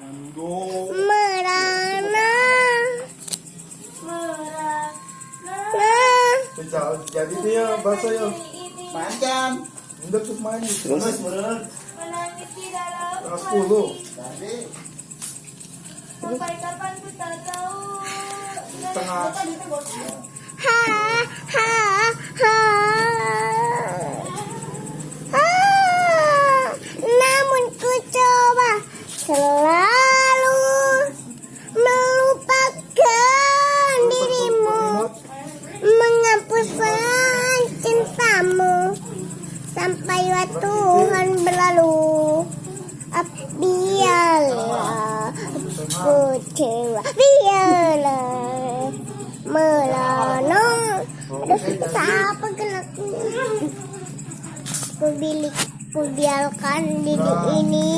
Mando. merana Merana. Bisa jadi dia bahasa ya. Panjang. Hendak sus main. Terus bener. Menangis di dalam sepuluh. Jadi Sampai kapan ku tak tahu. Tengah. ha ha sampai waktu Tuhan berlalu. Ah, biarlah kecewa biarlah melana aduh siapa gerakku ku? Bilik ku biarkan diri ini